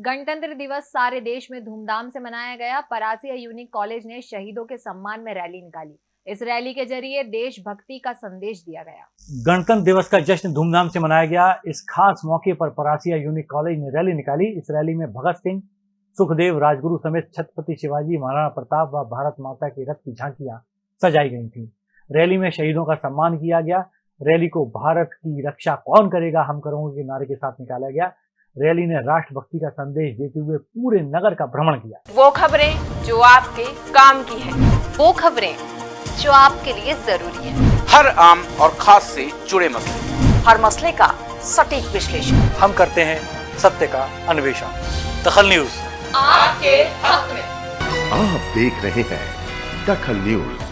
गणतंत्र दिवस सारे देश में धूमधाम से मनाया गया। परासिया यूनिक कॉलेज ने शहीदों के सम्मान में रैली निकाली। इस रैली के ज़रिए देशभक्ति का संदेश दिया गया। गणतंत्र दिवस का जश्न धूमधाम से मनाया गया। इस खास मौके पर परासिया यूनिक कॉलेज ने रैली निकाली। इस रैली में भगत सिंह, सुखदेव राजगुरु समेत छत्रपति शिवाजी, महाराणा प्रताप व भारत माता की रथ की झांकियाँ सजाई गई थी। रैली में शहीदों का सम्मान किया गया। रैली को भारत की रक्षा कौन करेगा, हम करोगे के नारे के साथ निकाला गया। रैली ने राष्ट्रभक्ति का संदेश देते हुए पूरे नगर का भ्रमण किया। वो खबरें जो आपके काम की है वो खबरें जो आपके लिए ज़रूरी है। हर आम और खास से जुड़े मसले। हर मसले का सटीक विश्लेषण। हम करते हैं सत्य का अन्वेषण। दखल न्यूज़। आपके हक में। आप देख रहे हैं दखल न्यूज़।